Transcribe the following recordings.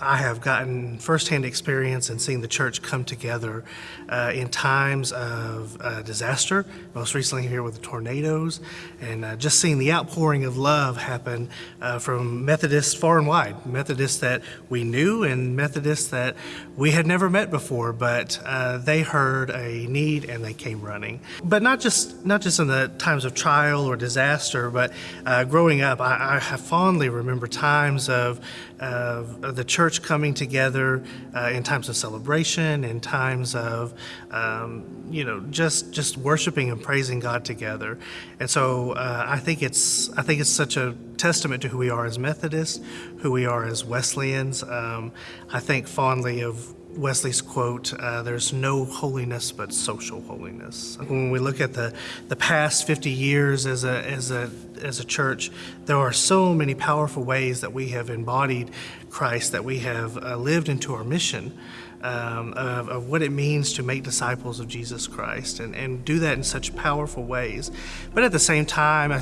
I have gotten firsthand experience in seeing the church come together uh, in times of uh, disaster, most recently here with the tornadoes, and uh, just seeing the outpouring of love happen uh, from Methodists far and wide, Methodists that we knew and Methodists that we had never met before, but uh, they heard a need and they came running. But not just not just in the times of trial or disaster, but uh, growing up, I, I fondly remember times of, of the church coming together uh, in times of celebration, in times of, um, you know, just just worshiping and praising God together. And so uh, I think it's I think it's such a testament to who we are as Methodists, who we are as Wesleyans. Um, I think fondly of Wesley's quote, uh, there's no holiness but social holiness. When we look at the, the past 50 years as a, as, a, as a church, there are so many powerful ways that we have embodied Christ, that we have uh, lived into our mission um, of, of, what it means to make disciples of Jesus Christ and, and do that in such powerful ways. But at the same time, I, I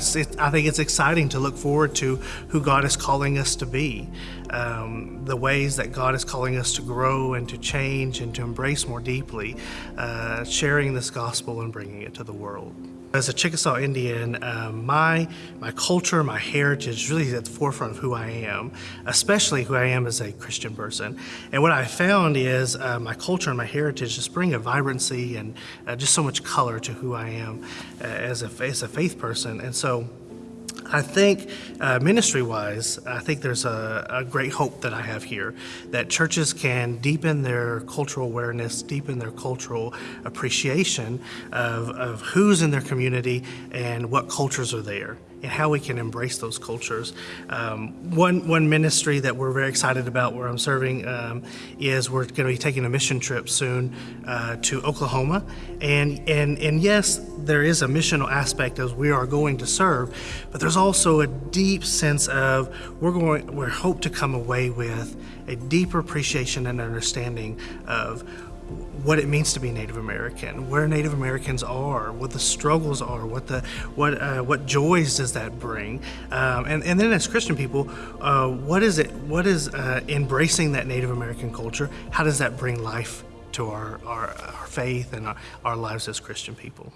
think it's exciting to look forward to who God is calling us to be, um, the ways that God is calling us to grow and to change and to embrace more deeply, uh, sharing this gospel and bringing it to the world. As a Chickasaw Indian, um, my, my culture, my heritage really is at the forefront of who I am, especially who I am as a Christian person. And what I found is uh, my culture and my heritage just bring a vibrancy and uh, just so much color to who I am uh, as, a, as a faith person. And so I think uh, ministry-wise, I think there's a, a, great hope that I have here, that churches can deepen their cultural awareness, deepen their cultural appreciation of, of who's in their community and what cultures are there and how we can embrace those cultures. Um, one, one ministry that we're very excited about where I'm serving um, is we're going to be taking a mission trip soon uh, to Oklahoma. And, and, and yes, there is a missional aspect as we are going to serve, but there's also a deep sense of we're going, we hope to come away with a deeper appreciation and understanding of what it means to be Native American, where Native Americans are, what the struggles are, what the what uh, what joys does that bring, um, and and then as Christian people, uh, what is it? What is uh, embracing that Native American culture? How does that bring life to our our, our faith and our, our lives as Christian people?